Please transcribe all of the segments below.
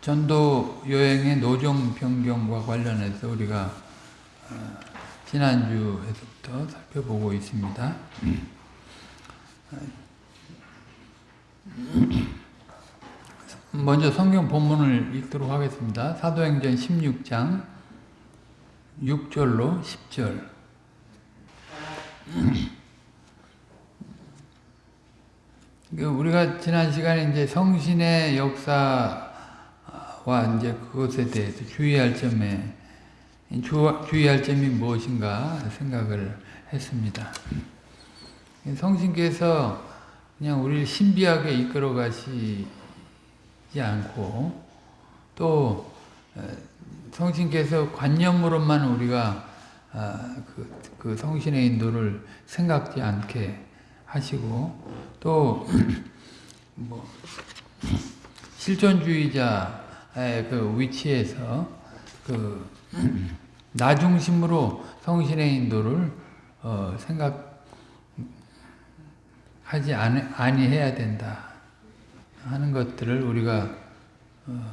전도 여행의 노정 변경과 관련해서 우리가 어, 지난주에서부터 살펴보고 있습니다. 먼저 성경 본문을 읽도록 하겠습니다. 사도행전 16장 6절로 10절 그 우리가 지난 시간에 이제 성신의 역사 와 이제 그것에 대해서 주의할 점에 주의할 점이 무엇인가 생각을 했습니다. 성신께서 그냥 우리를 신비하게 이끌어 가시지 않고 또 성신께서 관념으로만 우리가 그, 그 성신의 인도를 생각지 않게 하시고 또 뭐 실존주의자의 그 위치에서 그 나 중심으로 성신의 인도를 어 생각하지 아니 해야 된다 하는 것들을 우리가 어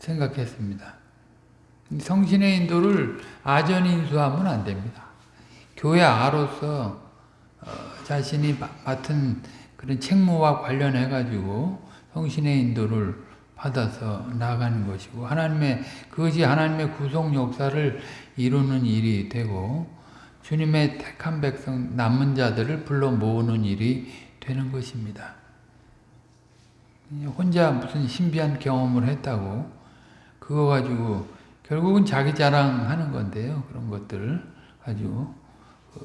생각했습니다. 성신의 인도를 아전인수하면 안 됩니다. 교회 아로서 어, 자신이 맡은 그런 책무와 관련해 가지고 성신의 인도를 받아서 나가는 것이고 하나님의 그것이 하나님의 구속 역사를 이루는 일이 되고 주님의 택한 백성 남은 자들을 불러 모으는 일이 되는 것입니다. 혼자 무슨 신비한 경험을 했다고 그거 가지고 결국은 자기 자랑하는 건데요. 그런 것들을 가지고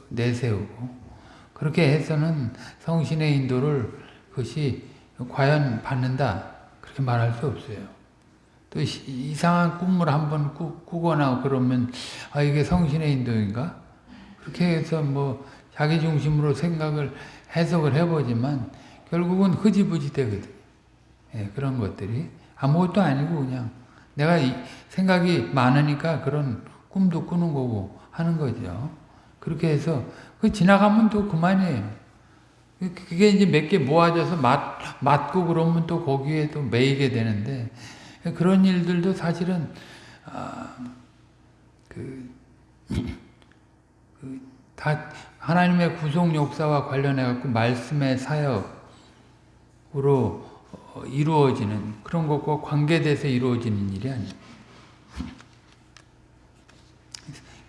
내세우고 그렇게 해서는 성신의 인도를 그것이 과연 받는다 그렇게 말할 수 없어요. 또 이상한 꿈을 한번 꾸 거나 그러면 아 이게 성신의 인도인가? 그렇게 해서 뭐 자기 중심으로 생각을 해석을 해보지만 결국은 흐지부지 되거든. 예, 그런 것들이 아무것도 아니고 그냥 내가 생각이 많으니까 그런 꿈도 꾸는 거고 하는 거죠. 그렇게 해서 그 지나가면 또 그만이에요. 그게 이제 몇 개 모아져서 맞, 맞고 그러면 또 거기에 또 매이게 되는데 그런 일들도 사실은 아, 그, 그, 다 하나님의 구속 역사와 관련해 갖고 말씀의 사역으로 어, 이루어지는 그런 것과 관계돼서 이루어지는 일이 아니에요.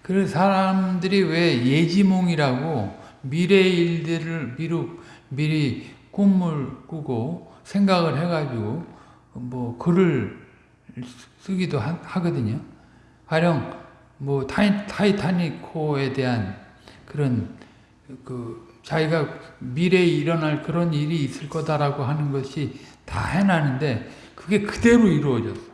그 사람들이 왜 예지몽이라고 미래의 일들을 미루, 미리 꿈을 꾸고 생각을 해가지고 뭐 글을 쓰기도 하, 거든요 가령 뭐 타이, 타이타닉호에 대한 그런 그 자기가 미래에 일어날 그런 일이 있을 거다라고 하는 것이 다 해놨는데 그게 그대로 이루어졌어.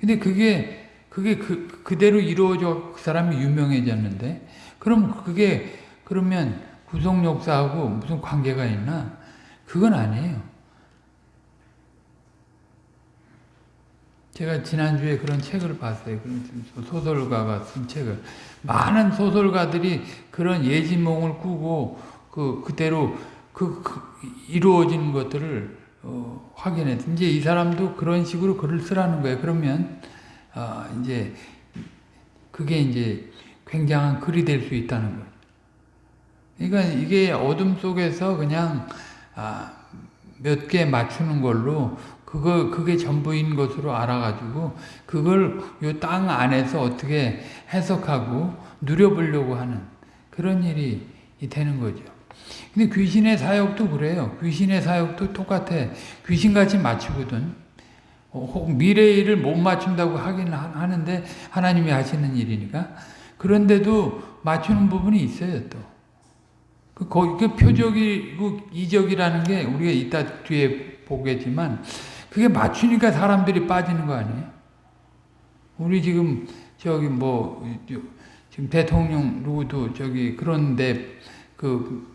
근데 그게 그게 그, 그대로 이루어져 그 사람이 유명해졌는데 그럼 그게 그러면 구속 역사하고 무슨 관계가 있나? 그건 아니에요. 제가 지난주에 그런 책을 봤어요. 소설가가 쓴 책을. 많은 소설가들이 그런 예지몽을 꾸고 그 그대로 그, 그 이루어지는 것들을 어, 확인했. 이제 이 사람도 그런 식으로 글을 쓰라는 거예요. 그러면 어, 이제 그게 이제 굉장한 글이 될 수 있다는 거예요. 그러니까 이게 어둠 속에서 그냥 아, 몇 개 맞추는 걸로 그거 그게 전부인 것으로 알아가지고 그걸 요 땅 안에서 어떻게 해석하고 누려보려고 하는 그런 일이 되는 거죠. 근데 귀신의 사역도 그래요. 귀신의 사역도 똑같아. 귀신같이 맞추거든. 어, 미래의 일을 못 맞춘다고 하긴 하는데 하나님이 하시는 일이니까 그런데도 맞추는 부분이 있어요 또. 그, 그 표적이고 이적이라는 게 우리가 이따 뒤에 보겠지만 그게 맞추니까 사람들이 빠지는 거 아니에요? 우리 지금 저기 뭐 지금 대통령 누구도 저기 그런데 그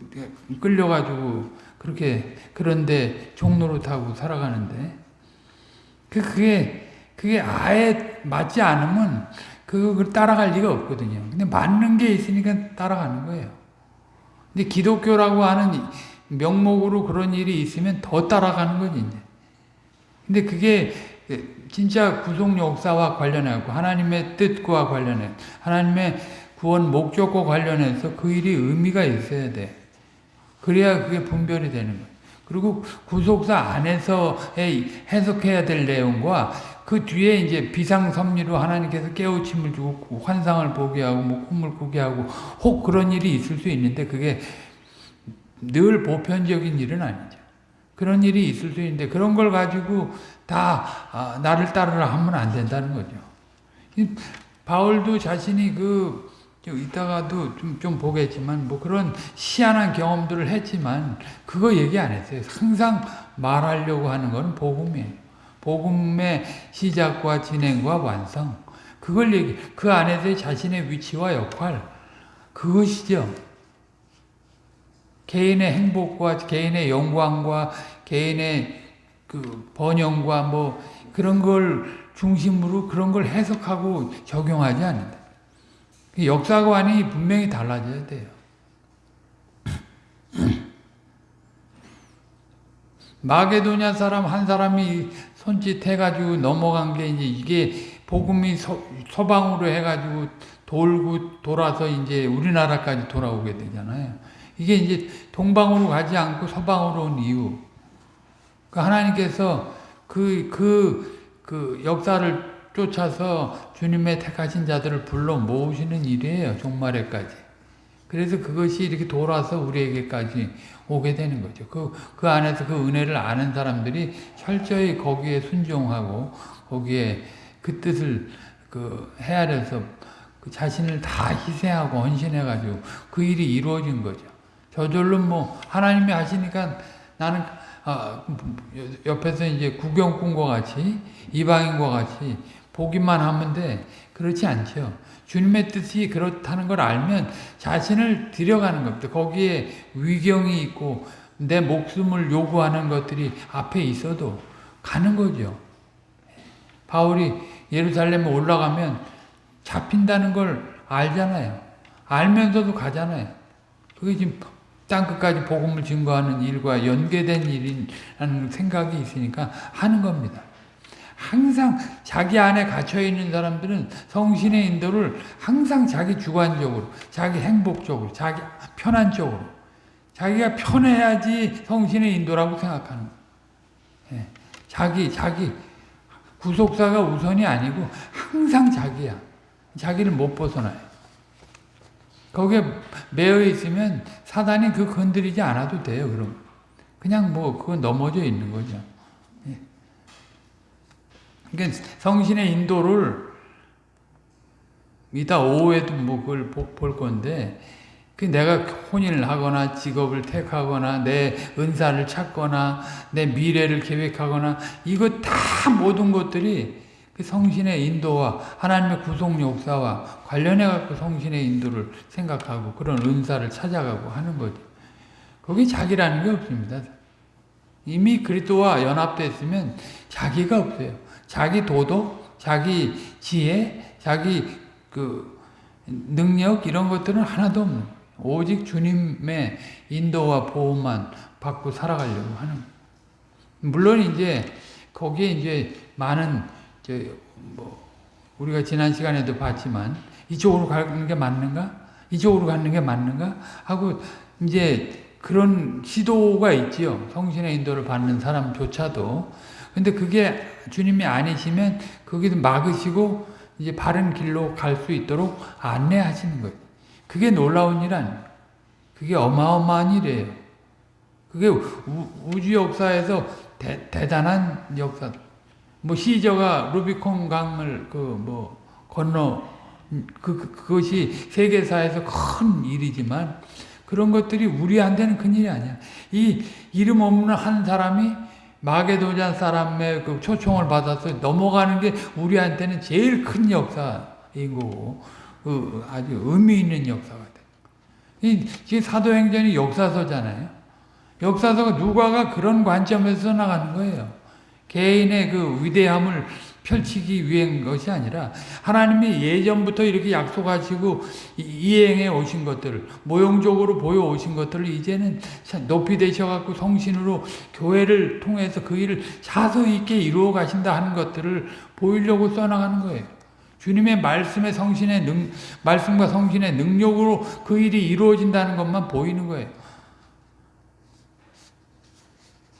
끌려가지고 그렇게 그런데 종로로 타고 살아가는데 그, 그게, 그게 아예 맞지 않으면 그걸 따라갈 리가 없거든요. 근데 맞는 게 있으니까 따라가는 거예요. 근데 기독교라고 하는 명목으로 그런 일이 있으면 더 따라가는 거지, 이제. 근데 그게 진짜 구속 역사와 관련해갖고 하나님의 뜻과 관련해 하나님의 구원 목적과 관련해서 그 일이 의미가 있어야 돼. 그래야 그게 분별이 되는 거예요. 그리고 구속사 안에서의 해석해야 될 내용과 그 뒤에 이제 비상섭리로 하나님께서 깨우침을 주고 환상을 보게 하고 뭐 꿈을 꾸게 하고 혹 그런 일이 있을 수 있는데 그게 늘 보편적인 일은 아니죠. 그런 일이 있을 수 있는데 그런 걸 가지고 다 아, 나를 따르라 하면 안 된다는 거죠. 바울도 자신이 그 이따가도 좀, 좀 보겠지만 뭐 그런 희한한 경험들을 했지만 그거 얘기 안 했어요. 항상 말하려고 하는 건 복음이에요. 복음의 시작과 진행과 완성. 그걸 얘기, 그 안에서의 자신의 위치와 역할. 그것이죠. 개인의 행복과 개인의 영광과 개인의 그 번영과 뭐 그런 걸 중심으로 그런 걸 해석하고 적용하지 않는다. 역사관이 분명히 달라져야 돼요. 마게도냐 사람 한 사람이 손짓 해가지고 넘어간 게 이제 이게 복음이 서, 서방으로 해가지고 돌고 돌아서 이제 우리나라까지 돌아오게 되잖아요. 이게 이제 동방으로 가지 않고 서방으로 온 이유. 그 하나님께서 그, 그, 그 역사를 쫓아서 주님의 택하신 자들을 불러 모으시는 일이에요. 종말에까지. 그래서 그것이 이렇게 돌아서 우리에게까지 오게 되는 거죠. 그, 그 안에서 그 은혜를 아는 사람들이 철저히 거기에 순종하고 거기에 그 뜻을 그 헤아려서 그 자신을 다 희생하고 헌신해가지고 그 일이 이루어진 거죠. 저절로 뭐 하나님이 하시니까 나는 아, 옆에서 이제 구경꾼과 같이 이방인과 같이 보기만 하면 돼. 그렇지 않죠. 주님의 뜻이 그렇다는 걸 알면 자신을 들여가는 겁니다. 거기에 위경이 있고 내 목숨을 요구하는 것들이 앞에 있어도 가는 거죠. 바울이 예루살렘에 올라가면 잡힌다는 걸 알잖아요. 알면서도 가잖아요. 그게 지금 땅끝까지 복음을 증거하는 일과 연계된 일이라는 생각이 있으니까 하는 겁니다. 항상 자기 안에 갇혀 있는 사람들은 성신의 인도를 항상 자기 주관적으로, 자기 행복적으로, 자기 편한 쪽으로, 자기가 편해야지 성신의 인도라고 생각하는 거예요. 예. 자기, 자기, 구속사가 우선이 아니고 항상 자기야. 자기를 못 벗어나요. 거기에 매여 있으면 사단이 그 건드리지 않아도 돼요, 그럼. 그냥 뭐, 그거 넘어져 있는 거죠. 그러니까 성신의 인도를 이따 오후에도 뭐 그걸 볼 건데 그 내가 혼인을 하거나 직업을 택하거나 내 은사를 찾거나 내 미래를 계획하거나 이거 다 모든 것들이 그 성신의 인도와 하나님의 구속 역사와 관련해 갖고 성신의 인도를 생각하고 그런 은사를 찾아가고 하는 거죠. 거기 자기라는 게 없습니다. 이미 그리스도와 연합됐으면 자기가 없어요. 자기 도덕, 자기 지혜, 자기 그 능력 이런 것들은 하나도 없는 거예요. 오직 주님의 인도와 보호만 받고 살아가려고 하는 물론 이제 거기에 이제 많은 뭐 우리가 지난 시간에도 봤지만 이쪽으로 가는 게 맞는가? 이쪽으로 가는 게 맞는가? 하고 이제 그런 시도가 있지요. 성신의 인도를 받는 사람조차도 근데 그게 주님이 아니시면 거기도 막으시고 이제 바른 길로 갈 수 있도록 안내하시는 거예요. 그게 놀라운 일 아니에요. 그게 어마어마한 일이에요. 그게 우, 주 역사에서 대, 대단한 역사. 뭐 시저가 루비콘 강을 그 뭐 건너 그, 그 그것이 세계사에서 큰 일이지만 그런 것들이 우리한테는 큰 일이 아니야. 이 이름 없는 한 사람이 마게도잔 사람의 그 초청을 받아서 넘어가는 게 우리한테는 제일 큰 역사인 거고, 그 아주 의미 있는 역사가 돼. 이, 지금 사도행전이 역사서잖아요. 역사서가 누가가 그런 관점에서 나가는 거예요. 개인의 그 위대함을 펼치기 위한 것이 아니라 하나님이 예전부터 이렇게 약속하시고 이- 이행해 오신 것들을 모형적으로 보여 오신 것들을 이제는 높이 되셔갖고 성신으로 교회를 통해서 그 일을 자서 있게 이루어 가신다 하는 것들을 보이려고 써나가는 거예요. 주님의 말씀의 성신의 능, 말씀과 성신의 능력으로 그 일이 이루어진다는 것만 보이는 거예요.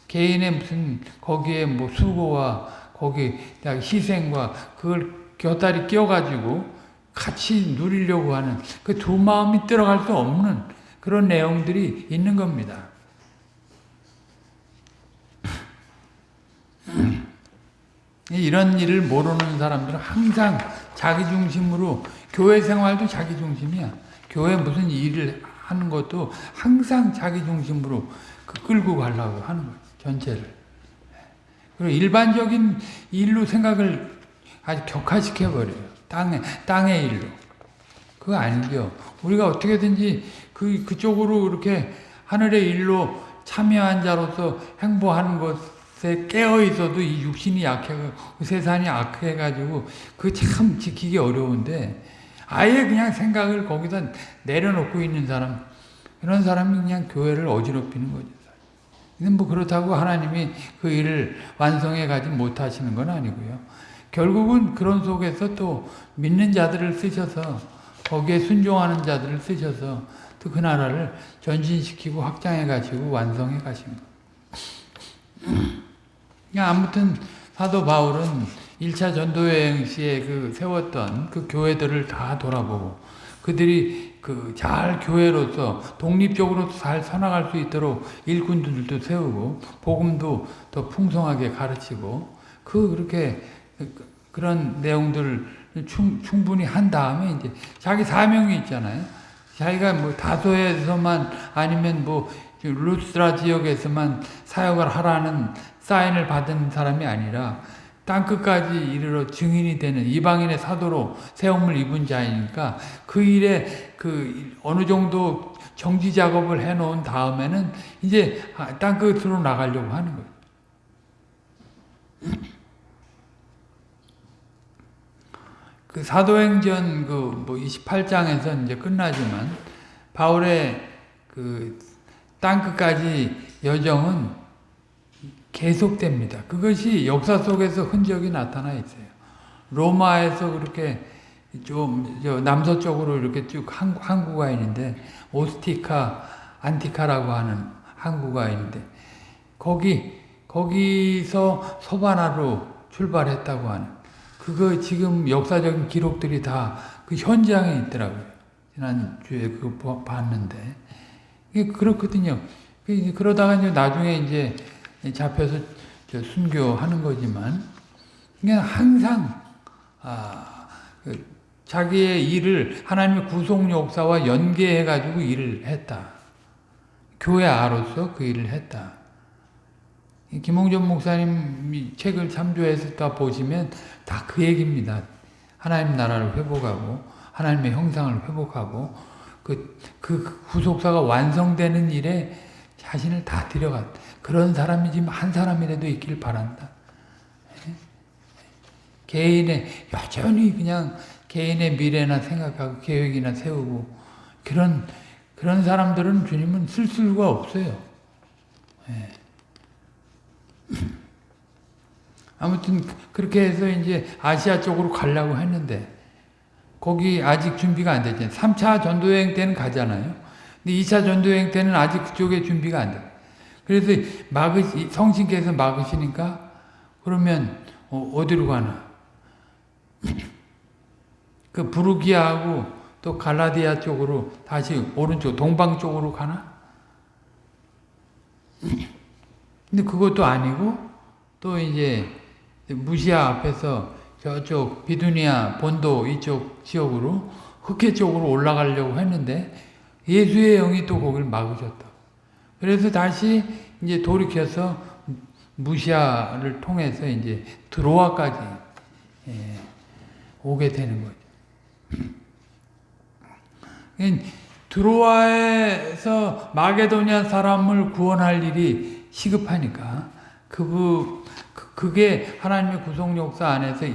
개인의 무슨 거기에 뭐 수고와 거기 희생과 그걸 곁다리 끼워가지고 같이 누리려고 하는 그 두 마음이 들어갈 수 없는 그런 내용들이 있는 겁니다. 이런 일을 모르는 사람들은 항상 자기 중심으로 교회 생활도 자기 중심이야. 교회 무슨 일을 하는 것도 항상 자기 중심으로 그 끌고 가려고 하는 거야. 전체를. 그리고 일반적인 일로 생각을 아주 격화시켜 버려요. 땅에 땅의 일로. 그거 아니죠. 우리가 어떻게든지 그 그쪽으로 이렇게 하늘의 일로 참여한 자로서 행보하는 것에 깨어 있어도 이 육신이 약해 세상이 악해 가지고 그 참 지키기 어려운데 아예 그냥 생각을 거기다 내려놓고 있는 사람 이런 사람이 그냥 교회를 어지럽히는 거죠. 뭐 그렇다고 하나님이 그 일을 완성해 가지 못하시는 건 아니고요. 결국은 그런 속에서 또 믿는 자들을 쓰셔서 거기에 순종하는 자들을 쓰셔서 또 그 나라를 전진시키고 확장해 가시고 완성해 가신 거. 그냥 아무튼 사도 바울은 1차 전도여행 시에 그 세웠던 그 교회들을 다 돌아보고 그들이 그 잘 교회로서 독립적으로 잘 서나갈 수 있도록 일꾼들도 세우고 복음도 더 풍성하게 가르치고 그 그렇게 그런 내용들을 충, 충분히 한 다음에 이제 자기 사명이 있잖아요. 자기가 뭐 다소에서만 아니면 뭐 루스라 지역에서만 사역을 하라는 사인을 받은 사람이 아니라 땅 끝까지 이르러 증인이 되는 이방인의 사도로 세움을 입은 자이니까 그 일에 그 어느 정도 정지 작업을 해 놓은 다음에는 이제 땅 끝으로 나가려고 하는 거예요. 그 사도행전 그 뭐 28장에서 이제 끝나지만 바울의 그 땅 끝까지 여정은 계속됩니다. 그것이 역사 속에서 흔적이 나타나 있어요. 로마에서 그렇게 좀 남서쪽으로 이렇게 쭉 항구가 있는데 오스티카, 안티카라고 하는 항구가 있는데 거기 거기서 소바나로 출발했다고 하는 그거 지금 역사적인 기록들이 다 그 현장에 있더라고요. 지난주에 그거 봤는데. 그렇거든요. 그러다가 이제 나중에 이제 잡혀서 순교하는 거지만, 그냥 항상, 아, 그 자기의 일을 하나님의 구속 역사와 연계해 가지고 일을 했다. 교회 아로서 그 일을 했다. 김홍전 목사님 책을 참조해서 다 보시면 다 그 얘기입니다. 하나님 나라를 회복하고 하나님의 형상을 회복하고 그, 그 구속사가 완성되는 일에 자신을 다 들여갔. 그런 사람이 지금 한 사람이라도 있길 바란다. 개인의 여전히 그냥 개인의 미래나 생각하고 계획이나 세우고 그런 그런 사람들은 주님은 쓸 수가 없어요. 예. 아무튼 그렇게 해서 이제 아시아 쪽으로 가려고 했는데 거기 아직 준비가 안 됐잖아요. 3차 전도여행 때는 가잖아요. 근데 2차 전도여행 때는 아직 그쪽에 준비가 안 돼. 그래서 막으 성신께서 막으시니까 그러면 어, 디로 가나? 그 부르기아하고 또 갈라디아 쪽으로 다시 오른쪽 동방 쪽으로 가나? 근데 그것도 아니고 또 이제 무시아 앞에서 저쪽 비두니아 본도 이쪽 지역으로 흑해 쪽으로 올라가려고 했는데 예수의 영이 또 거기를 막으셨다. 그래서 다시 이제 돌이켜서 무시아를 통해서 이제 드로아까지 예, 오게 되는 거죠. 드로아에서 마게도니아 사람을 구원할 일이 시급하니까 그, 그, 그게 하나님의 구속 역사 안에서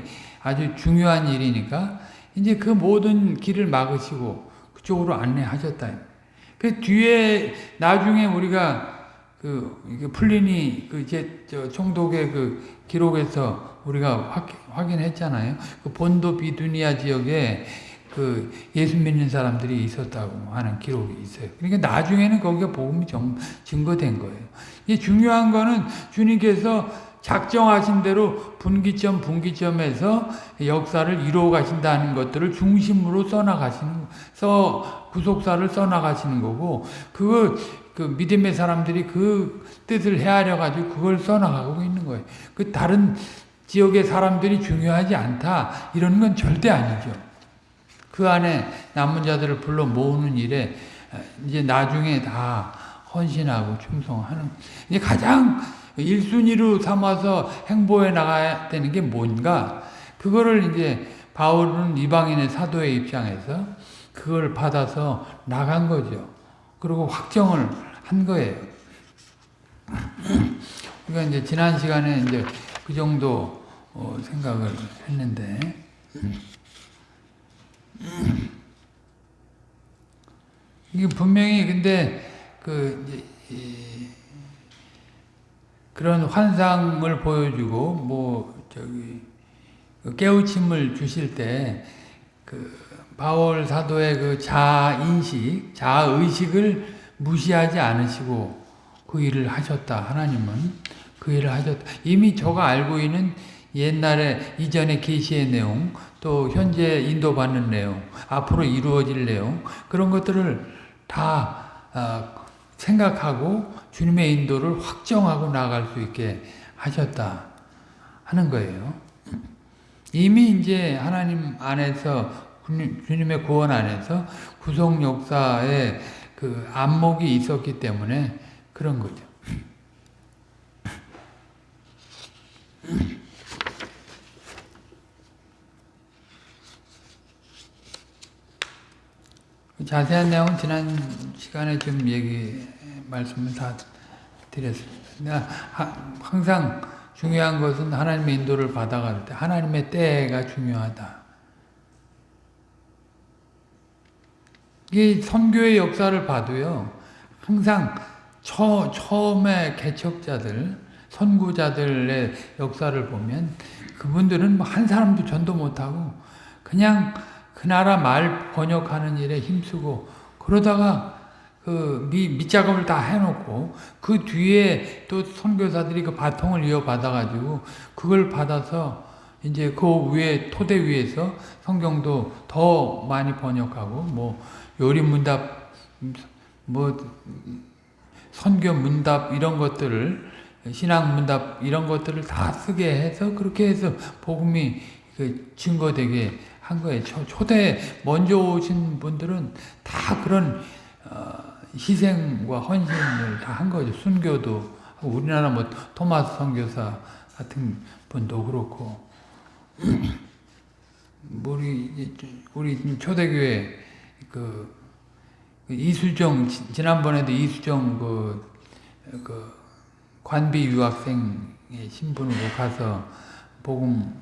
아주 중요한 일이니까 이제 그 모든 길을 막으시고 그쪽으로 안내하셨다. 그 뒤에 나중에 우리가 그 풀리니 그 이제 저 총독의 그 기록에서 우리가 확, 확인했잖아요. 그 본도 비두니아 지역에 그 예수 믿는 사람들이 있었다고 하는 기록이 있어요. 그러니까 나중에는 거기가 복음이 정, 증거된 거예요. 이 중요한 거는 주님께서 작정하신 대로 분기점 분기점에서 역사를 이루어 가신다는 것들을 중심으로 써나가시는 써 구속사를 써나가시는 거고 그거 그 믿음의 사람들이 그 뜻을 헤아려 가지고 그걸 써나가고 있는 거예요. 그 다른 지역의 사람들이 중요하지 않다 이런 건 절대 아니죠. 그 안에 남은 자들을 불러 모으는 일에 이제 나중에 다 헌신하고 충성하는 이제 가장 1순위로 삼아서 행보해 나가야 되는 게 뭔가 그거를 이제 바울은 이방인의 사도의 입장에서 그걸 받아서 나간 거죠. 그리고 확정을 한 거예요. 그러니까 이제 지난 시간에 이제 그 정도 어, 생각을 했는데 이게 분명히 근데 그 그런 환상을 보여주고 뭐 저기 그 깨우침을 주실 때 그 바울 사도의 그 자인식, 자의식을 무시하지 않으시고 그 일을 하셨다. 하나님은 그 일을 하셨다. 이미 저가 알고 있는 옛날에 이전의 계시의 내용, 또 현재 인도받는 내용, 앞으로 이루어질 내용 그런 것들을 다 어, 생각하고 주님의 인도를 확정하고 나갈 수 있게 하셨다 하는 거예요. 이미 이제 하나님 안에서 주님의 구원 안에서 구속 역사에 그 안목이 있었기 때문에 그런 거죠. 자세한 내용은 지난 시간에 좀 얘기 말씀을 다 드렸습니다. 항상 중요한 것은 하나님의 인도를 받아갈 때 하나님의 때가 중요하다. 이 선교의 역사를 봐도요. 항상 처, 처음에 개척자들, 선구자들의 역사를 보면 그분들은 뭐 한 사람도 전도 못하고 그냥 그 나라 말 번역하는 일에 힘쓰고 그러다가 그 미, 밑작업을 다 해놓고 그 뒤에 또 선교사들이 그 바통을 이어받아 가지고 그걸 받아서 이제 그 위에 토대 위에서 성경도 더 많이 번역하고 뭐 요리 문답 뭐 선교 문답 이런 것들을 신앙 문답 이런 것들을 다 쓰게 해서 그렇게 해서 복음이 그 증거되게 한 거예요. 초, 대 먼저 오신 분들은 다 그런 어, 희생과 헌신을 다 한 거죠. 순교도 우리나라 뭐 토마스 선교사 같은 분도 그렇고 우리 우리 초대교회 그, 그 이수정 지난번에도 이수정 그, 그 관비 유학생의 신분으로 가서 복음을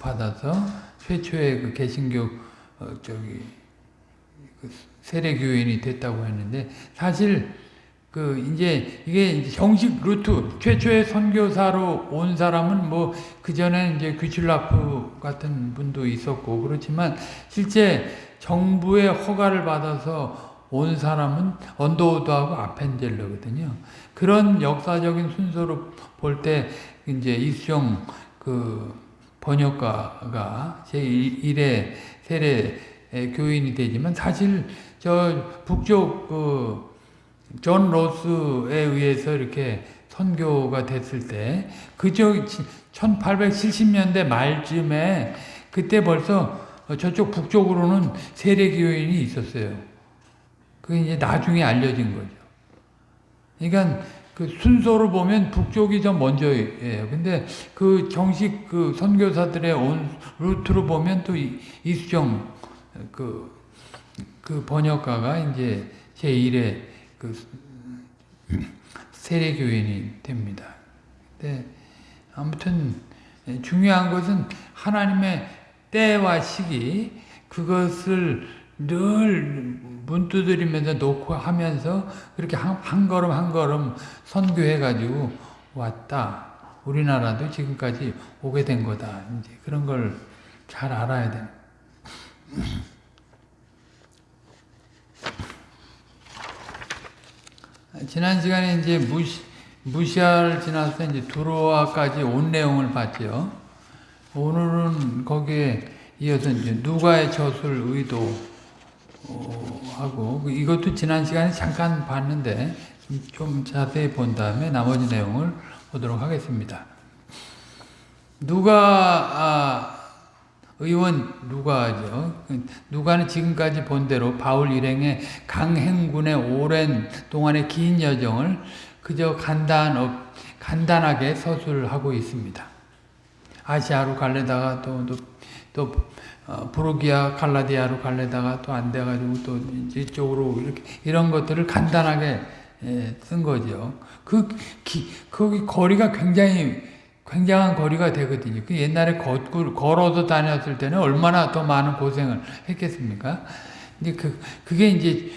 받아서 최초의 그 개신교 어, 저기 그 세례 교인이 됐다고 했는데 사실 그 이제 이게 정식 루트 최초의 선교사로 온 사람은 뭐 그 전에 이제 귀출라프 같은 분도 있었고 그렇지만 실제 정부의 허가를 받아서 온 사람은 언더우드하고 아펜젤러거든요. 그런 역사적인 순서로 볼 때 이제 이수정 그 번역가가 제1의 세례 교인이 되지만 사실 저 북쪽 그 존 로스에 의해서 이렇게 선교가 됐을 때 그쪽 1870년대 말쯤에 그때 벌써 저쪽 북쪽으로는 세례교인이 있었어요. 그게 이제 나중에 알려진 거죠. 그러니까 그 순서로 보면 북쪽이 더 먼저예요. 근데 그 정식 그 선교사들의 온 루트로 보면 또 이수정 그, 그 번역가가 이제 제1의 그 세례교인이 됩니다. 근데 아무튼 예, 중요한 것은 하나님의 때와 시기 그것을 늘 문두드리면서 놓고 하면서 그렇게 한, 한 걸음 한 걸음 선교해 가지고 왔다. 우리나라도 지금까지 오게 된 거다. 이제 그런 걸 잘 알아야 돼. 지난 시간에 이제 무시, 무시할 지나서 이제 두로아까지 온 내용을 봤죠. 오늘은 거기에 이어서 이제 누가의 젖을 의도하고 이것도 지난 시간에 잠깐 봤는데 좀 자세히 본 다음에 나머지 내용을 보도록 하겠습니다. 누가 아, 의원 누가죠. 누가는 지금까지 본 대로 바울 일행의 강행군의 오랜 동안의 긴 여정을 그저 간단 간단하게 서술하고 있습니다. 아시아로 갈래다가 또, 또, 또 어, 브로기아 갈라디아로 갈래다가 또 안 돼가지고 또 이쪽으로 이렇게 이런 것들을 간단하게 예, 쓴 거죠. 그 기, 거기 거리가 굉장히 굉장한 거리가 되거든요. 그 옛날에 걷고, 걸어서 다녔을 때는 얼마나 더 많은 고생을 했겠습니까? 근데 그, 그게 이제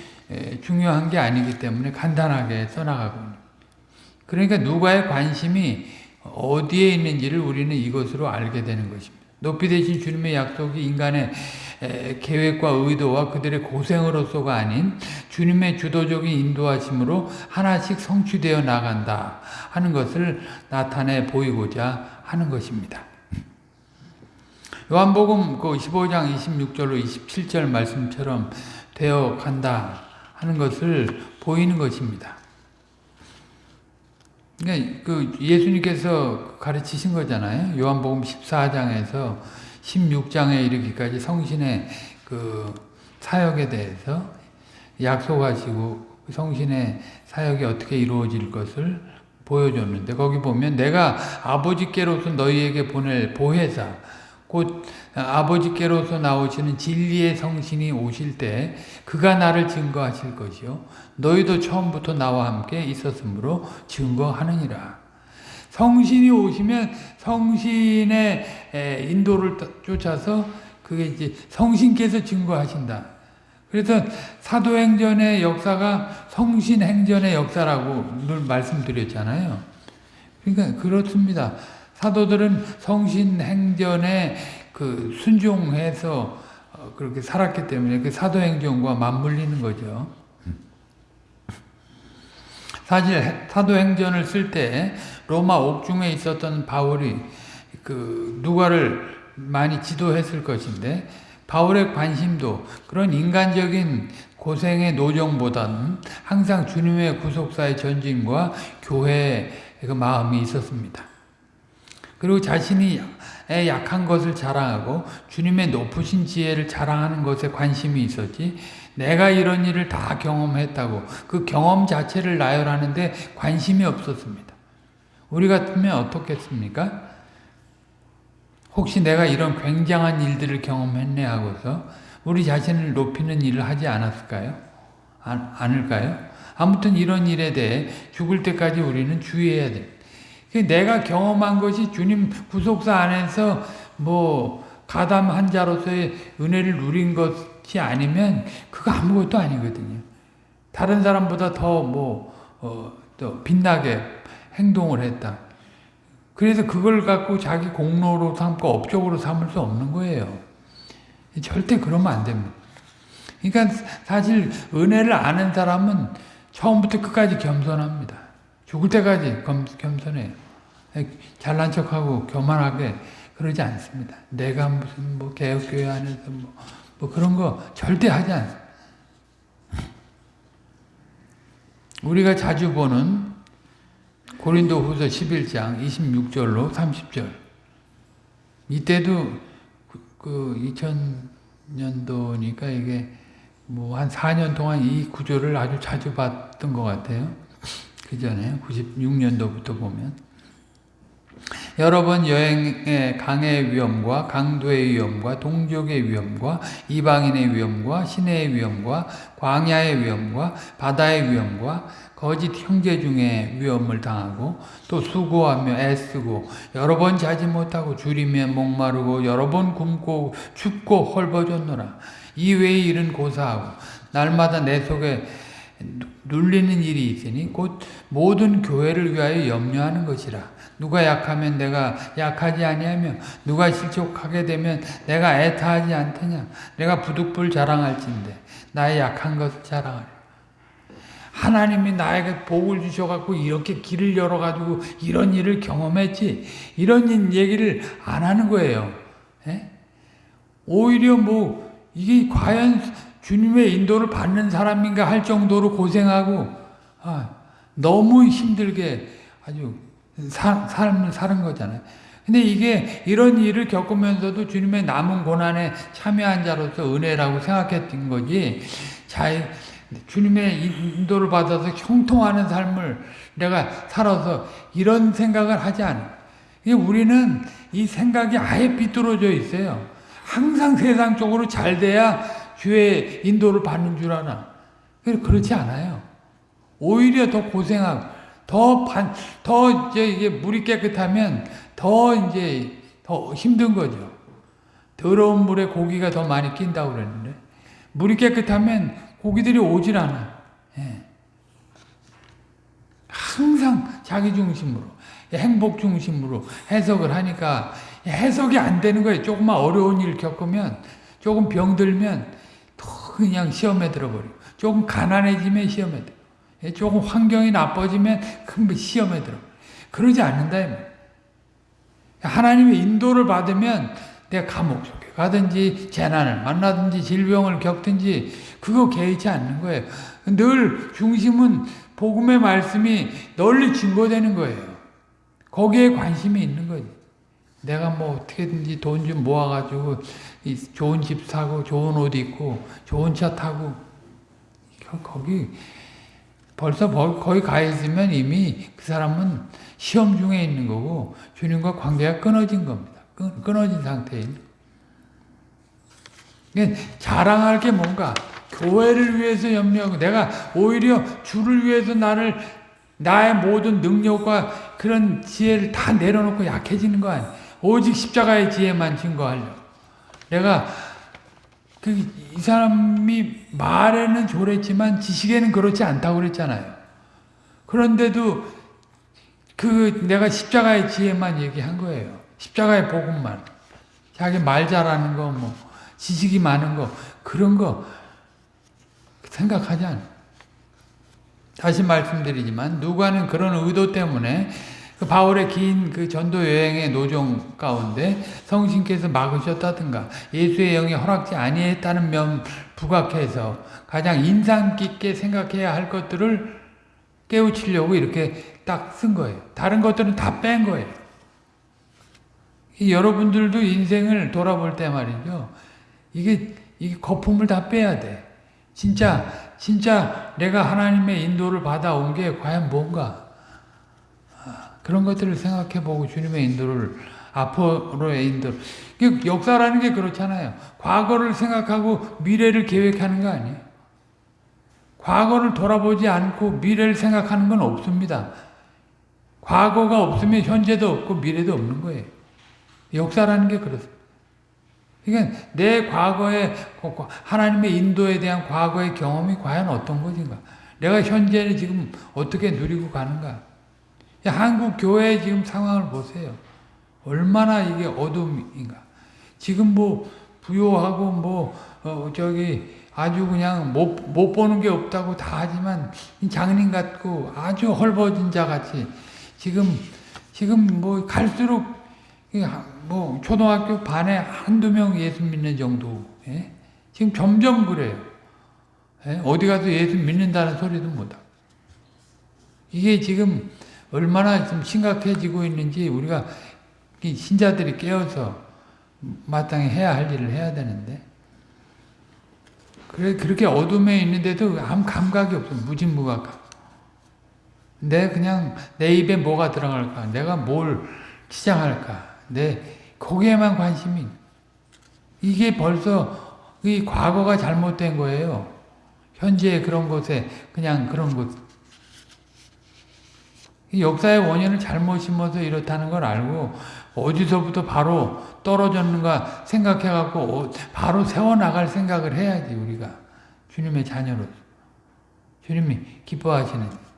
중요한 게 아니기 때문에 간단하게 써나가고. 그러니까 누가의 관심이 어디에 있는지를 우리는 이것으로 알게 되는 것입니다. 높이 되신 주님의 약속이 인간의 계획과 의도와 그들의 고생으로서가 아닌 주님의 주도적인 인도하심으로 하나씩 성취되어 나간다 하는 것을 나타내 보이고자 하는 것입니다. 요한복음 그 15장 26절로 27절 말씀처럼 되어 간다 하는 것을 보이는 것입니다. 그러니까 그 예수님께서 가르치신 거잖아요. 요한복음 14장에서 16장에 이르기까지 성신의 그 사역에 대해서 약속하시고 그 성신의 사역이 어떻게 이루어질 것을 보여줬는데 거기 보면 내가 아버지께로서 너희에게 보낼 보혜사 곧 아버지께로서 나오시는 진리의 성신이 오실 때 그가 나를 증거하실 것이요 너희도 처음부터 나와 함께 있었으므로 증거하느니라 성신이 오시면 성신의 인도를 쫓아서 그게 이제 성신께서 증거하신다. 그래서 사도행전의 역사가 성신행전의 역사라고 늘 말씀드렸잖아요. 그러니까 그렇습니다. 사도들은 성신행전에 그 순종해서 어, 그렇게 살았기 때문에 그 사도행전과 맞물리는 거죠. 사실 사도행전을 쓸 때 로마 옥중에 있었던 바울이 그 누가를 많이 지도했을 것인데 바울의 관심도 그런 인간적인 고생의 노정보다는 항상 주님의 구속사의 전진과 교회의 그 마음이 있었습니다. 그리고 자신이 약한 것을 자랑하고 주님의 높으신 지혜를 자랑하는 것에 관심이 있었지 내가 이런 일을 다 경험했다고 그 경험 자체를 나열하는데 관심이 없었습니다. 우리 같으면 어떻겠습니까? 혹시 내가 이런 굉장한 일들을 경험했네 하고서 우리 자신을 높이는 일을 하지 않았을까요? 안, 않을까요? 아무튼 이런 일에 대해 죽을 때까지 우리는 주의해야 돼. 내가 경험한 것이 주님 구속사 안에서 뭐 가담 한 자로서의 은혜를 누린 것이 아니면 그거 아무것도 아니거든요. 다른 사람보다 더뭐 어, 또 빛나게 행동을 했다. 그래서 그걸 갖고 자기 공로로 삼고 업적으로 삼을 수 없는 거예요. 절대 그러면 안 됩니다. 그러니까 사실 은혜를 아는 사람은 처음부터 끝까지 겸손합니다. 죽을 때까지 겸손해요. 잘난 척하고 교만하게 그러지 않습니다. 내가 무슨 뭐 개혁교회 안에서 뭐, 뭐 그런 거 절대 하지 않습니다. 우리가 자주 보는 고린도 후서 11장 26절로 30절 이때도 그 2000년도니까 이게 뭐 한 4년 동안 이 구조를 아주 자주 봤던 것 같아요. 그 전에 96년도부터 보면. 여러 번 여행의 강의 위험과 강도의 위험과 동족의 위험과 이방인의 위험과 시내의 위험과 광야의 위험과 바다의 위험과 거짓 형제 중에 위험을 당하고 또 수고하며 애쓰고 여러 번 자지 못하고 줄이며 목마르고 여러 번 굶고 춥고 헐벗었노라. 이 외의 일은 고사하고 날마다 내 속에 눌리는 일이 있으니 곧 모든 교회를 위하여 염려하는 것이라 누가 약하면 내가 약하지 아니하며 누가 실족하게 되면 내가 애타하지 않더냐 내가 부득불 자랑할진대 나의 약한 것을 자랑하리 하나님이 나에게 복을 주셔갖고 이렇게 길을 열어가지고 이런 일을 경험했지 이런 얘기를 안 하는 거예요. 에? 오히려 뭐 이게 과연 주님의 인도를 받는 사람인가 할 정도로 고생하고 아, 너무 힘들게 아주 사, 삶을 사는 거잖아요. 근데 이게 이런 일을 겪으면서도 주님의 남은 고난에 참여한 자로서 은혜라고 생각했던 거지. 자, 주님의 인도를 받아서 형통하는 삶을 내가 살아서 이런 생각을 하지 않아. 우리는 이 생각이 아예 삐뚤어져 있어요. 항상 세상적으로 잘 돼야 주의 인도를 받는 줄 아나. 그렇지 않아요. 오히려 더 고생하고, 더 반, 더 이제 이게 물이 깨끗하면 더 이제 더 힘든 거죠. 더러운 물에 고기가 더 많이 낀다고 그랬는데, 물이 깨끗하면 고기들이 오질 않아. 예. 항상 자기 중심으로, 행복 중심으로 해석을 하니까 해석이 안 되는 거예요. 조금만 어려운 일 겪으면, 조금 병들면 더 그냥 시험에 들어버리고, 조금 가난해지면 시험에 들어. 예, 조금 환경이 나빠지면 큰 시험에 들어. 그러지 않는다. 하나님의 인도를 받으면 내가 감옥 속에 가든지 재난을 만나든지 질병을 겪든지 그거 개의치 않는 거예요. 늘 중심은 복음의 말씀이 널리 증거되는 거예요. 거기에 관심이 있는 거지. 내가 뭐 어떻게든지 돈 좀 모아가지고 좋은 집 사고 좋은 옷 입고 좋은 차 타고 거기 벌써 거기 가 있으면 이미 그 사람은 시험 중에 있는 거고 주님과 관계가 끊어진 겁니다. 끊어진 상태인. 그러니까 자랑할 게 뭔가 교회를 위해서 염려하고 내가 오히려 주를 위해서 나를 나의 모든 능력과 그런 지혜를 다 내려놓고 약해지는 거 아니야. 오직 십자가의 지혜만 증거하려. 내가 그 이 사람이 말에는 조랬지만 지식에는 그렇지 않다고 그랬잖아요. 그런데도 그 내가 십자가의 지혜만 얘기한 거예요. 십자가의 복음만. 자기 말 잘하는 거, 뭐 지식이 많은 거 그런 거 생각하지 않아. 다시 말씀드리지만 누가는 그런 의도 때문에 그 바울의 긴 그 전도 여행의 노정 가운데 성신께서 막으셨다든가 예수의 영이 허락지 아니했다는 면 부각해서 가장 인상 깊게 생각해야 할 것들을 깨우치려고 이렇게 딱 쓴 거예요. 다른 것들은 다 뺀 거예요. 여러분들도 인생을 돌아볼 때 말이죠. 이게, 이게 거품을 다 빼야 돼. 진짜, 진짜 내가 하나님의 인도를 받아온 게 과연 뭔가. 그런 것들을 생각해 보고 주님의 인도를 앞으로의 인도 역사라는 게 그렇잖아요. 과거를 생각하고 미래를 계획하는 거 아니에요. 과거를 돌아보지 않고 미래를 생각하는 건 없습니다. 과거가 없으면 현재도 없고 미래도 없는 거예요. 역사라는 게 그렇습니다. 그러니까 내 과거의 하나님의 인도에 대한 과거의 경험이 과연 어떤 것인가? 내가 현재를 지금 어떻게 누리고 가는가? 한국 교회 지금 상황을 보세요. 얼마나 이게 어둠인가. 지금 뭐 부요하고 뭐 어, 저기 아주 그냥 못, 못 보는 게 없다고 다 하지만 장님 같고 아주 헐벗은 자 같이 지금 지금 뭐 갈수록 뭐 초등학교 반에 한두 명 예수 믿는 정도 예? 지금 점점 그래요. 예? 어디 가서 예수 믿는다는 소리도 못하고 이게 지금 얼마나 좀 심각해지고 있는지 우리가 신자들이 깨어서 마땅히 해야 할 일을 해야 되는데 그래 그렇게 어둠에 있는데도 아무 감각이 없어 무진무각 내 그냥 내 입에 뭐가 들어갈까 내가 뭘 시작할까? 네, 거기에만 관심이. 이게 벌써 이 과거가 잘못된 거예요. 현재 그런 곳에 그냥 그런 곳. 이 역사의 원인을 잘못 심어서 이렇다는 걸 알고 어디서부터 바로 떨어졌는가 생각해갖고 어, 바로 세워나갈 생각을 해야지 우리가 주님의 자녀로서 주님이 기뻐하시는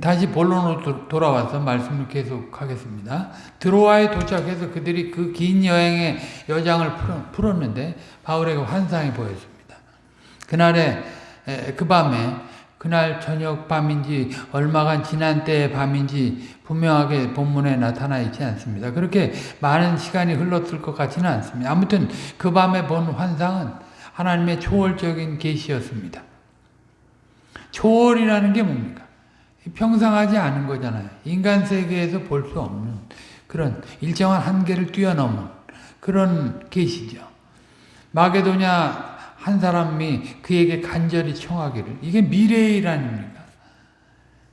다시 본론으로 돌아와서 말씀을 계속하겠습니다. 드로아에 도착해서 그들이 그 긴 여행의 여장을 풀었는데 바울에게 환상이 보였습니다. 그날에 그 밤에 그날 저녁 밤인지 얼마간 지난 때의 밤인지 분명하게 본문에 나타나 있지 않습니다. 그렇게 많은 시간이 흘렀을 것 같지는 않습니다. 아무튼 그 밤에 본 환상은 하나님의 초월적인 계시였습니다. 초월이라는 게 뭡니까? 평상하지 않은 거잖아요. 인간 세계에서 볼 수 없는 그런 일정한 한계를 뛰어넘은 그런 계시죠. 마게도냐 한 사람이 그에게 간절히 청하기를 이게 미래일아닙니까?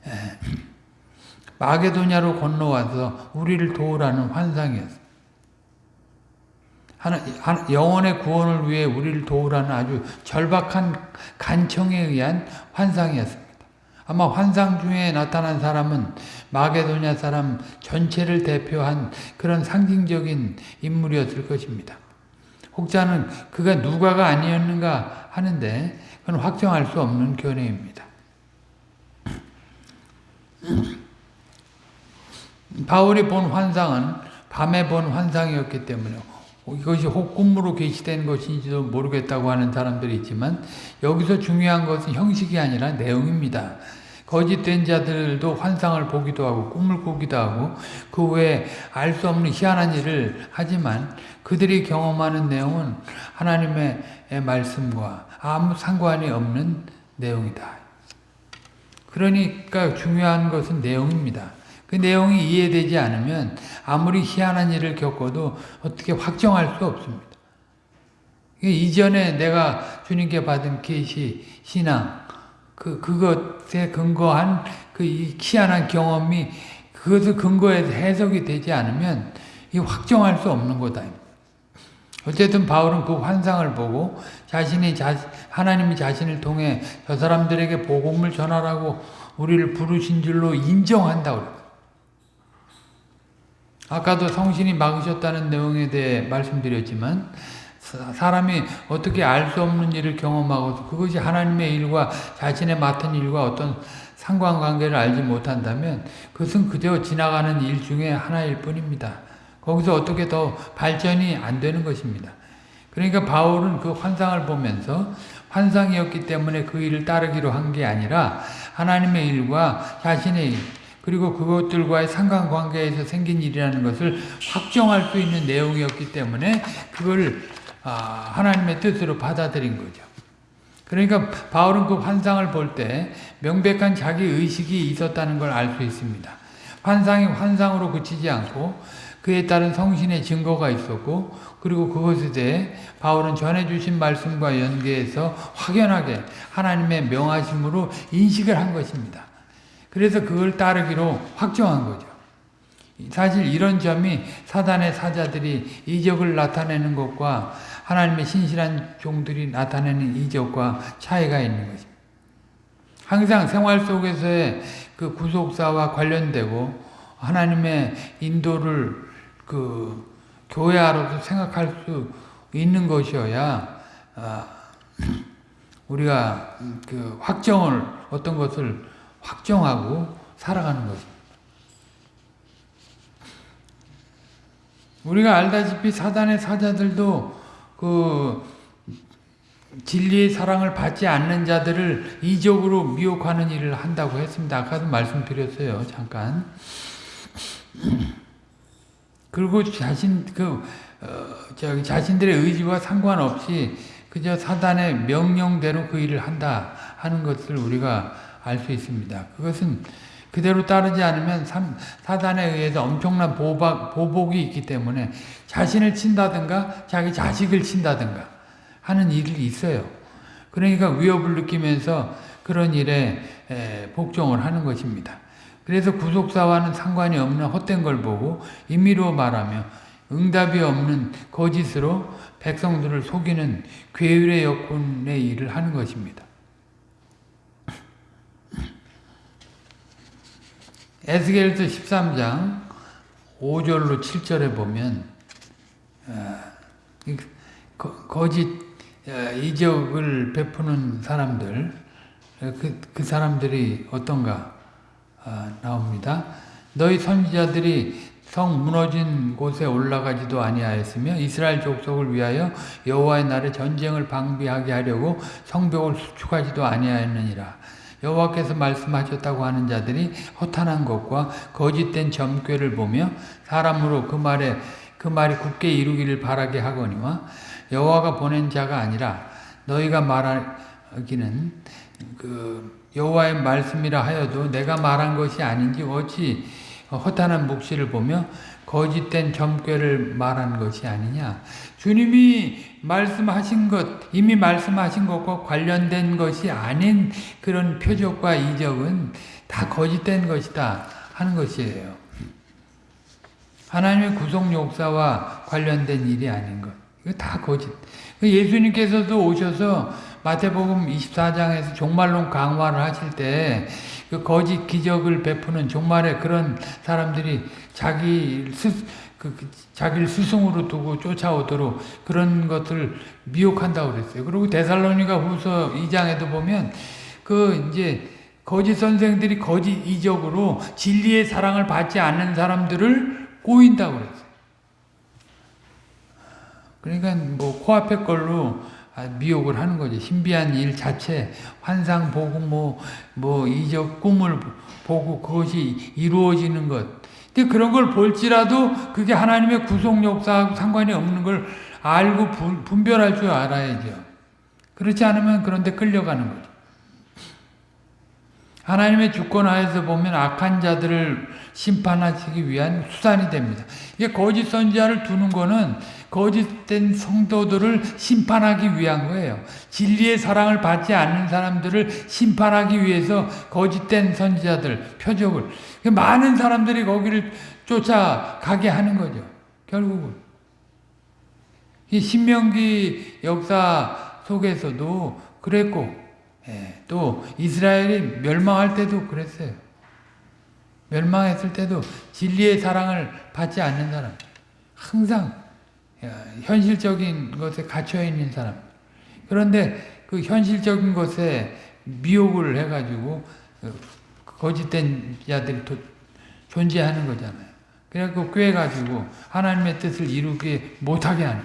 예. 마게도냐로 건너와서 우리를 도우라는 환상이었어요. 하나, 영혼의 구원을 위해 우리를 도우라는 아주 절박한 간청에 의한 환상이었습니다. 아마 환상 중에 나타난 사람은 마게도냐 사람 전체를 대표한 그런 상징적인 인물이었을 것입니다. 혹자는 그가 누가가 아니었는가 하는데 그건 확정할 수 없는 견해입니다. 바울이 본 환상은 밤에 본 환상이었기 때문에 이것이 혹꿈으로 계시된 것인지도 모르겠다고 하는 사람들이 있지만 여기서 중요한 것은 형식이 아니라 내용입니다. 거짓된 자들도 환상을 보기도 하고 꿈을 꾸기도 하고 그 외에 알 수 없는 희한한 일을 하지만 그들이 경험하는 내용은 하나님의 말씀과 아무 상관이 없는 내용이다. 그러니까 중요한 것은 내용입니다. 그 내용이 이해되지 않으면 아무리 희한한 일을 겪어도 어떻게 확정할 수 없습니다. 이전에 내가 주님께 받은 계시, 신앙, 그, 그것에 근거한 그 희한한 경험이 그것을 근거해서 해석이 되지 않으면 이 확정할 수 없는 거다. 어쨌든 바울은 그 환상을 보고 자신이 자, 하나님이 자신을 통해 저 사람들에게 복음을 전하라고 우리를 부르신 줄로 인정한다고 아까도 성신이 막으셨다는 내용에 대해 말씀드렸지만 사람이 어떻게 알 수 없는 일을 경험하고 그것이 하나님의 일과 자신의 맡은 일과 어떤 상관관계를 알지 못한다면 그것은 그저 지나가는 일 중에 하나일 뿐입니다. 거기서 어떻게 더 발전이 안 되는 것입니다. 그러니까 바울은 그 환상을 보면서 환상이었기 때문에 그 일을 따르기로 한 게 아니라 하나님의 일과 자신의 일 그리고 그것들과의 상관관계에서 생긴 일이라는 것을 확정할 수 있는 내용이었기 때문에 그걸 아, 하나님의 뜻으로 받아들인 거죠. 그러니까 바울은 그 환상을 볼 때 명백한 자기 의식이 있었다는 걸 알 수 있습니다. 환상이 환상으로 그치지 않고 그에 따른 성신의 증거가 있었고 그리고 그것에 대해 바울은 전해주신 말씀과 연계해서 확연하게 하나님의 명하심으로 인식을 한 것입니다. 그래서 그걸 따르기로 확정한 거죠. 사실 이런 점이 사단의 사자들이 이적을 나타내는 것과 하나님의 신실한 종들이 나타내는 이적과 차이가 있는 것입니다. 항상 생활 속에서의 그 구속사와 관련되고 하나님의 인도를 그 교회로서 생각할 수 있는 것이어야 아, 우리가 그 확정을 어떤 것을 확정하고 살아가는 것입니다. 우리가 알다시피 사단의 사자들도 그 진리의 사랑을 받지 않는 자들을 이적으로 미혹하는 일을 한다고 했습니다. 아까도 말씀드렸어요. 잠깐. 그리고 자신 그 어, 자신들의 의지와 상관없이 그저 사단의 명령대로 그 일을 한다 하는 것을 우리가 알 수 있습니다. 그것은 그대로 따르지 않으면 사단에 의해서 엄청난 보박, 보복이 있기 때문에 자신을 친다든가 자기 자식을 친다든가 하는 일이 있어요. 그러니까 위협을 느끼면서 그런 일에 복종을 하는 것입니다. 그래서 구속사와는 상관이 없는 헛된 걸 보고 임의로 말하며 응답이 없는 거짓으로 백성들을 속이는 괴율의 역군의 일을 하는 것입니다. 에스겔서 13장 5절로 7절에 보면 어, 거짓 어, 이적을 베푸는 사람들 어, 그, 그 사람들이 어떤가 나옵니다. 너희 선지자들이 성 무너진 곳에 올라가지도 아니하였으며 이스라엘 족속을 위하여 여호와의 날에 전쟁을 방비하게 하려고 성벽을 수축하지도 아니하였느니라. 여호와께서 말씀하셨다고 하는 자들이 허탄한 것과 거짓된 점괘를 보며 사람으로 그 말에 그 말이 굳게 이루기를 바라게 하거니와 여호와가 보낸 자가 아니라 너희가 말하기는 그 여호와의 말씀이라 하여도 내가 말한 것이 아닌지 어찌 허탄한 묵시를 보며 거짓된 점괘를 말한 것이 아니냐. 주님이 말씀하신 것, 이미 말씀하신 것과 관련된 것이 아닌 그런 표적과 이적은 다 거짓된 것이다 하는 것이에요. 하나님의 구속 역사와 관련된 일이 아닌 것. 이거 다 거짓. 예수님께서도 오셔서 마태복음 24장에서 종말론 강화를 하실 때 그 거짓 기적을 베푸는 종말에 그런 사람들이 자기 스, 그, 그, 자기를 스승으로 두고 쫓아오도록 그런 것을 미혹한다고 그랬어요. 그리고 데살로니가 후서 2장에도 보면 그 이제 거짓 선생들이 거짓 이적으로 진리의 사랑을 받지 않는 사람들을 꼬인다고 그랬어요. 그러니까 뭐 코앞에 걸로 아, 미혹을 하는 거죠. 신비한 일 자체, 환상 보고 뭐, 뭐 이적 꿈을 보고 그것이 이루어지는 것. 근데 그런 걸 볼지라도 그게 하나님의 구속 역사하고 상관이 없는 걸 알고 분별할 줄 알아야죠. 그렇지 않으면 그런데 끌려가는 거죠. 하나님의 주권 하에서 보면 악한 자들을 심판하시기 위한 수단이 됩니다. 이게 거짓 선지자를 두는 거는 거짓된 성도들을 심판하기 위한 거예요. 진리의 사랑을 받지 않는 사람들을 심판하기 위해서 거짓된 선지자들, 표적을. 많은 사람들이 거기를 쫓아가게 하는 거죠. 결국은. 이 신명기 역사 속에서도 그랬고, 예, 또 이스라엘이 멸망할 때도 그랬어요. 멸망했을 때도 진리의 사랑을 받지 않는 사람. 항상 현실적인 것에 갇혀 있는 사람. 그런데 그 현실적인 것에 미혹을 해가지고 어, 거짓된 자들이 존재하는 거잖아요. 그래갖고 꿰가지고 하나님의 뜻을 이루게 못하게 하는.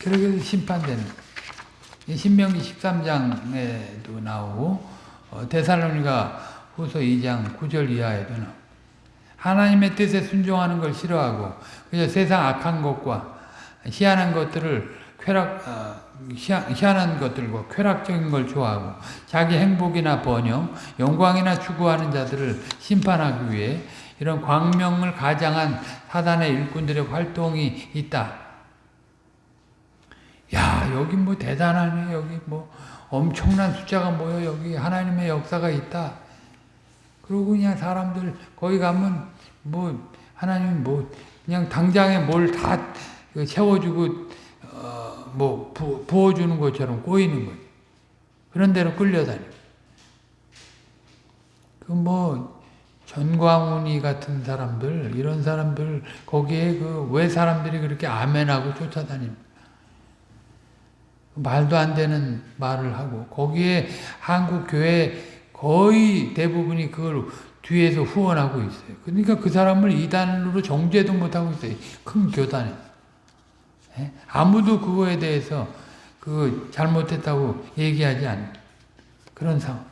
그러게 심판되는. 신명기 13장에도 나오고 어, 데살로니가 후서 2장 9절 이하에도 나오고 하나님의 뜻에 순종하는 걸 싫어하고 그래서 세상 악한 것과 희한한 것들을 쾌락 어, 희한한 것들과 쾌락적인 걸 좋아하고 자기 행복이나 번영, 영광이나 추구하는 자들을 심판하기 위해 이런 광명을 가장한 사단의 일꾼들의 활동이 있다. 야 여기 뭐 대단하네 여기 뭐 엄청난 숫자가 모여 여기 하나님의 역사가 있다. 그러고 그냥 사람들 거기 가면 뭐 하나님 뭐 그냥 당장에 뭘 다 채워주고 어, 뭐 부, 부어주는 것처럼 꼬이는 거예요. 그런 대로 끌려다니. 그뭐 전광훈이 같은 사람들 이런 사람들 거기에 그 왜 사람들이 그렇게 아멘하고 쫓아다닙니까? 말도 안 되는 말을 하고 거기에 한국 교회 거의 대부분이 그걸 뒤에서 후원하고 있어요. 그러니까 그 사람을 이단으로 정죄도 못하고 있어요. 큰 교단에. 예? 아무도 그거에 대해서 그 잘못했다고 얘기하지 않는 그런 상황.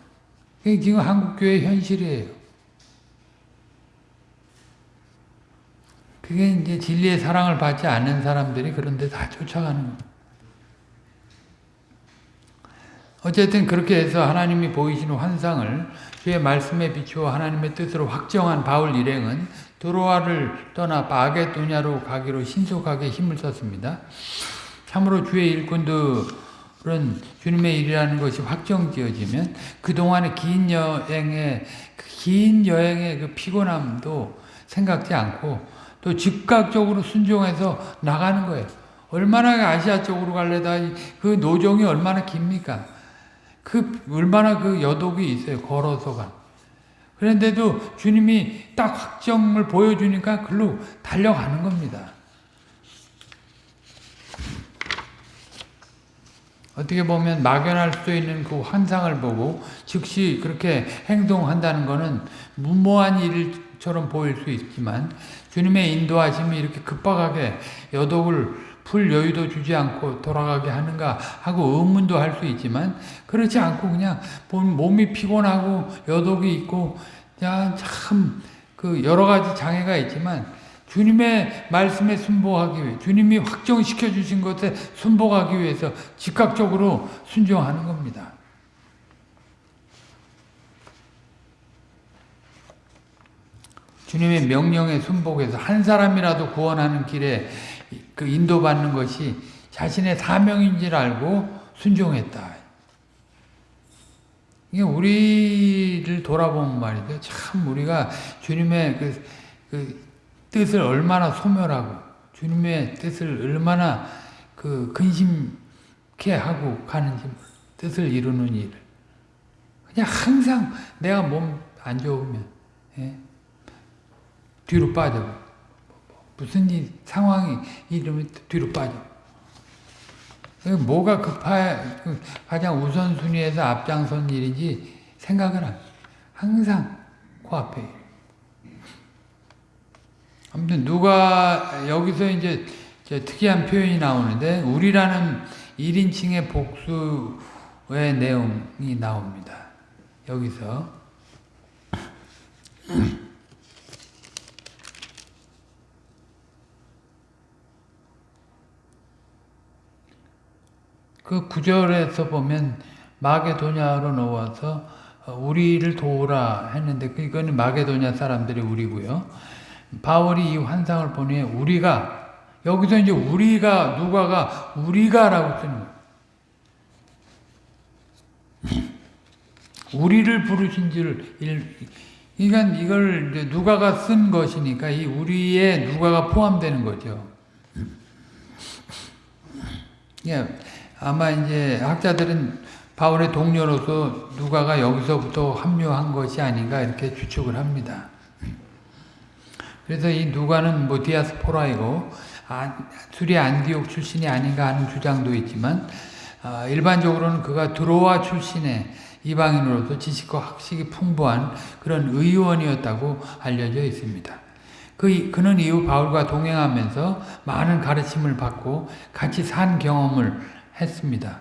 그게 지금 한국교회 현실이에요. 그게 이제 진리의 사랑을 받지 않는 사람들이 그런데 다 쫓아가는 거예요. 어쨌든 그렇게 해서 하나님이 보이시는 환상을 주의 말씀에 비추어 하나님의 뜻으로 확정한 바울 일행은 드로아를 떠나 바게도냐로 가기로 신속하게 힘을 썼습니다. 참으로 주의 일꾼들을 그런 주님의 일이라는 것이 확정지어지면 그동안의 긴 여행의 그긴 여행의 그 피곤함도 생각지 않고 또 즉각적으로 순종해서 나가는 거예요. 얼마나 아시아 쪽으로 갈래다 그 노정이 얼마나 깁니까? 그 얼마나 그 여독이 있어요. 걸어서 가. 그런데도 주님이 딱 확정을 보여주니까 글로 달려가는 겁니다. 어떻게 보면 막연할 수 있는 그 환상을 보고 즉시 그렇게 행동한다는 것은 무모한 일처럼 보일 수 있지만 주님의 인도하심이 이렇게 급박하게 여독을 풀 여유도 주지 않고 돌아가게 하는가 하고 의문도 할 수 있지만 그렇지 않고 그냥 몸이 피곤하고 여독이 있고 참 그 여러 가지 장애가 있지만 주님의 말씀에 순복하기 위해 주님이 확정시켜 주신 것에 순복하기 위해서 즉각적으로 순종하는 겁니다. 주님의 명령에 순복해서 한 사람이라도 구원하는 길에 그 인도받는 것이 자신의 사명인 줄 알고 순종했다. 이게 우리를 돌아보면 말이죠. 참 우리가 주님의 그, 그 뜻을 얼마나 소멸하고 주님의 뜻을 얼마나 그 근심케 하고 가는지 뜻을 이루는 일을 그냥 항상 내가 몸 안 좋으면 예? 뒤로 빠져 무슨 일 상황이 이러면 뒤로 빠져. 뭐가 급하 가장 우선순위에서 앞장선 일인지 생각을 안 항상 코앞에 아무튼 누가 여기서 이제 특이한 표현이 나오는데 우리라는 1인칭의 복수의 내용이 나옵니다. 여기서 그 구절에서 보면 마게도냐로 놓아서 우리를 도우라 했는데 이거는 마게도냐 사람들이 우리고요. 바울이 이 환상을 보니 우리가 여기서 이제 우리가 누가가 우리가라고 쓰는. 우리를 부르신 줄 그러니까 이걸 누가가 쓴 것이니까 이 우리에 누가가 포함되는 거죠. 예, 아마 이제 학자들은 바울의 동료로서 누가가 여기서부터 합류한 것이 아닌가 이렇게 추측을 합니다. 그래서 이 누가는 뭐 디아스포라이고 아, 수리 안디옥 출신이 아닌가 하는 주장도 있지만 아, 일반적으로는 그가 드로아 출신의 이방인으로서 지식과 학식이 풍부한 그런 의원이었다고 알려져 있습니다. 그, 그는 이후 바울과 동행하면서 많은 가르침을 받고 같이 산 경험을 했습니다.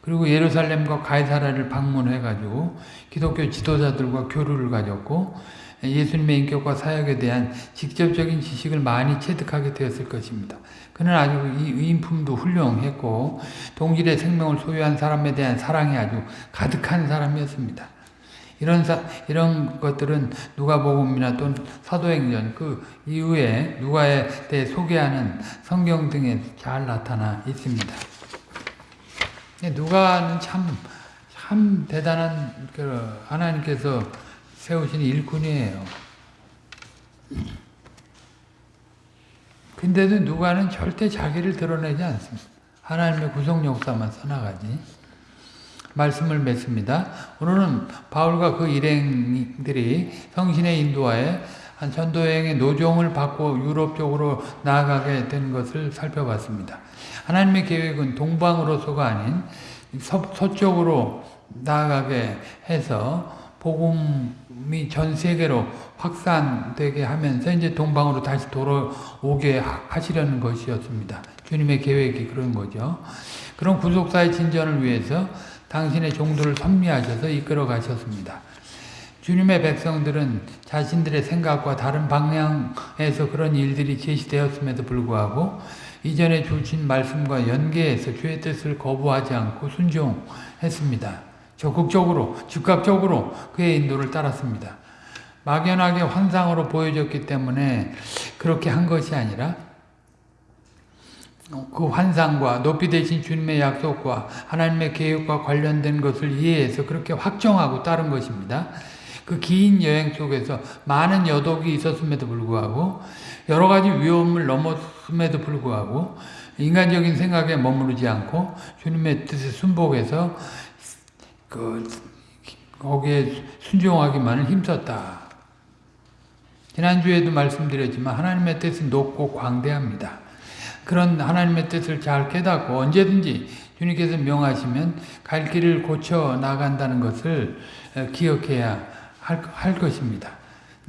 그리고 예루살렘과 가이사라를 방문해가지고 기독교 지도자들과 교류를 가졌고 예수님의 인격과 사역에 대한 직접적인 지식을 많이 체득하게 되었을 것입니다. 그는 아주 이 인품도 훌륭했고 동질의 생명을 소유한 사람에 대한 사랑이 아주 가득한 사람이었습니다. 이런 사, 이런 것들은 누가복음이나 또는 사도행전 그 이후에 누가에 대해 소개하는 성경 등에 잘 나타나 있습니다. 누가는 참, 참 대단한 그 하나님께서 세우신 일꾼이에요. 근데도 누가는 절대 자기를 드러내지 않습니다. 하나님의 구속 역사만 써나가지. 말씀을 맺습니다. 오늘은 바울과 그 일행들이 성신의 인도하에 한 전도여행의 노종을 받고 유럽 쪽으로 나아가게 된 것을 살펴봤습니다. 하나님의 계획은 동방으로서가 아닌 서, 서쪽으로 나아가게 해서 복음이 전 세계로 확산되게 하면서 이제 동방으로 다시 돌아오게 하시려는 것이었습니다. 주님의 계획이 그런 거죠. 그런 구속사의 진전을 위해서 당신의 종들을 선미하셔서 이끌어 가셨습니다. 주님의 백성들은 자신들의 생각과 다른 방향에서 그런 일들이 제시되었음에도 불구하고 이전에 주신 말씀과 연계해서 주의 뜻을 거부하지 않고 순종했습니다. 적극적으로 즉각적으로 그의 인도를 따랐습니다. 막연하게 환상으로 보여졌기 때문에 그렇게 한 것이 아니라 그 환상과 높이 되신 주님의 약속과 하나님의 계획과 관련된 것을 이해해서 그렇게 확정하고 따른 것입니다. 그 긴 여행 속에서 많은 여독이 있었음에도 불구하고 여러 가지 위험을 넘었 음에도 불구하고 인간적인 생각에 머무르지 않고 주님의 뜻에 순복해서 그 거기에 순종하기만을 힘썼다. 지난주에도 말씀드렸지만 하나님의 뜻은 높고 광대합니다. 그런 하나님의 뜻을 잘 깨닫고 언제든지 주님께서 명하시면 갈 길을 고쳐 나간다는 것을 기억해야 할, 할 것입니다.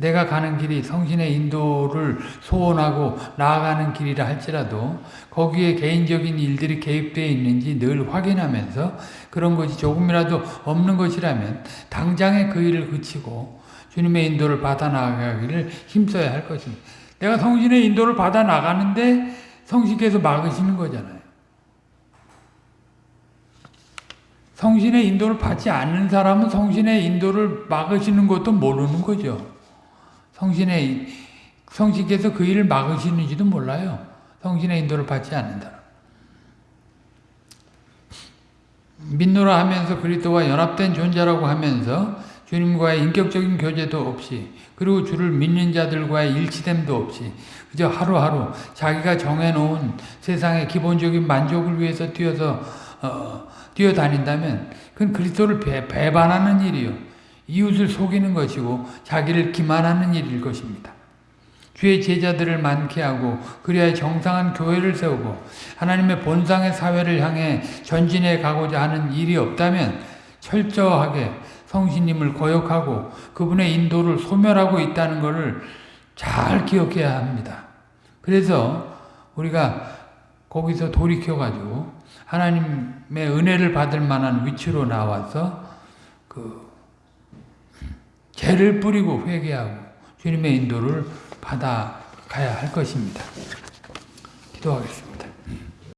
내가 가는 길이 성신의 인도를 소원하고 나아가는 길이라 할지라도 거기에 개인적인 일들이 개입되어 있는지 늘 확인하면서 그런 것이 조금이라도 없는 것이라면 당장에 그 일을 그치고 주님의 인도를 받아 나가기를 힘써야 할 것입니다. 내가 성신의 인도를 받아 나가는데 성신께서 막으시는 거잖아요. 성신의 인도를 받지 않는 사람은 성신의 인도를 막으시는 것도 모르는 거죠. 성신의 성신께서 그 일을 막으시는지도 몰라요. 성신의 인도를 받지 않는다. 믿노라 하면서 그리스도와 연합된 존재라고 하면서 주님과의 인격적인 교제도 없이 그리고 주를 믿는 자들과의 일치됨도 없이 그저 하루하루 자기가 정해놓은 세상의 기본적인 만족을 위해서 뛰어서 어, 뛰어다닌다면 그건 그리스도를 배, 배반하는 일이요. 이웃을 속이는 것이고 자기를 기만하는 일일 것입니다. 주의 제자들을 많게 하고 그리하여 정상한 교회를 세우고 하나님의 본상의 사회를 향해 전진해 가고자 하는 일이 없다면 철저하게 성신님을 거역하고 그분의 인도를 소멸하고 있다는 것을 잘 기억해야 합니다. 그래서 우리가 거기서 돌이켜가지고 하나님의 은혜를 받을 만한 위치로 나와서 그 죄를 뿌리고 회개하고 주님의 인도를 받아가야 할 것입니다. 기도하겠습니다.